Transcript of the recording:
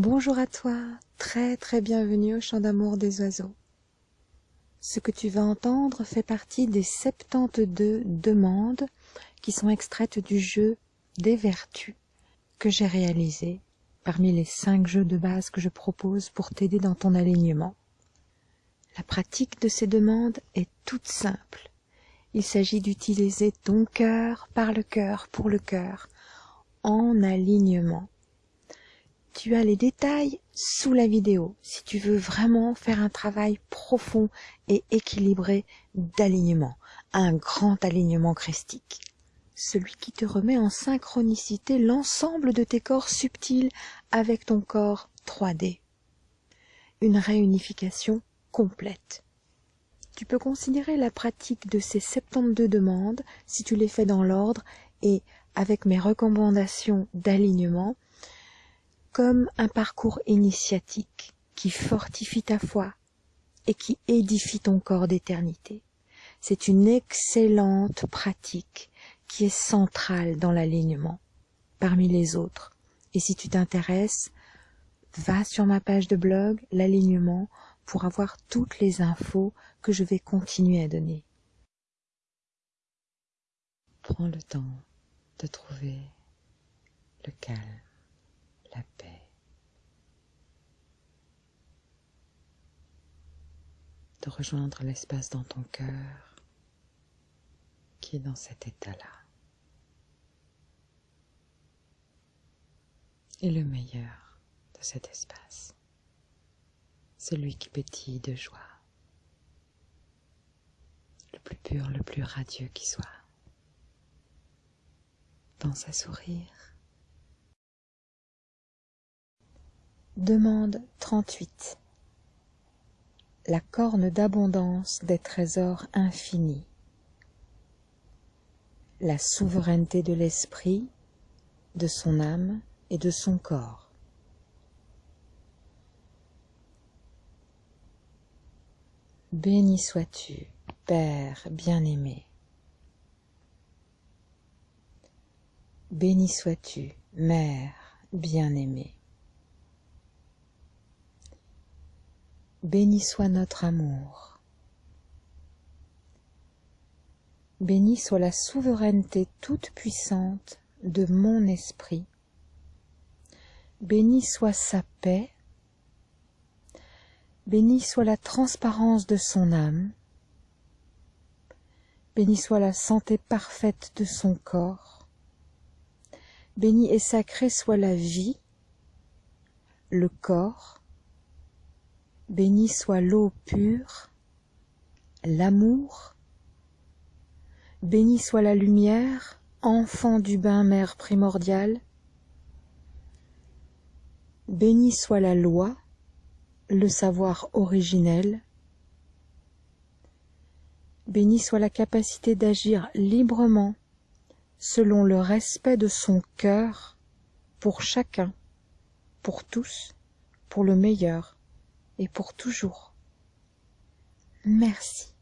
Bonjour à toi, très très bienvenue au chant d'amour des oiseaux. Ce que tu vas entendre fait partie des 72 demandes qui sont extraites du jeu des vertus que j'ai réalisé parmi les 5 jeux de base que je propose pour t'aider dans ton alignement. La pratique de ces demandes est toute simple. Il s'agit d'utiliser ton cœur par le cœur pour le cœur en alignement tu as les détails sous la vidéo si tu veux vraiment faire un travail profond et équilibré d'alignement, un grand alignement christique. Celui qui te remet en synchronicité l'ensemble de tes corps subtils avec ton corps 3D. Une réunification complète. Tu peux considérer la pratique de ces 72 demandes, si tu les fais dans l'ordre et avec mes recommandations d'alignement, comme un parcours initiatique qui fortifie ta foi et qui édifie ton corps d'éternité. C'est une excellente pratique qui est centrale dans l'alignement parmi les autres. Et si tu t'intéresses, va sur ma page de blog, l'alignement, pour avoir toutes les infos que je vais continuer à donner. Prends le temps de trouver le calme paix. De rejoindre l'espace dans ton cœur qui est dans cet état-là. Et le meilleur de cet espace, celui qui pétille de joie, le plus pur, le plus radieux qui soit, dans sa sourire La corne d'abondance des trésors infinis. La souveraineté de l'esprit, de son âme et de son corps. Béni sois-tu, Père bien-aimé. Béni sois-tu, Mère bien-aimée. Béni soit notre amour. Béni soit la souveraineté toute puissante de mon esprit. Béni soit sa paix. Béni soit la transparence de son âme. Béni soit la santé parfaite de son corps. Béni et sacré soit la vie, le corps, Béni soit l'eau pure, l'amour, béni soit la lumière, enfant du bain-mer primordial, béni soit la loi, le savoir originel, béni soit la capacité d'agir librement selon le respect de son cœur pour chacun, pour tous, pour le meilleur et pour toujours. Merci.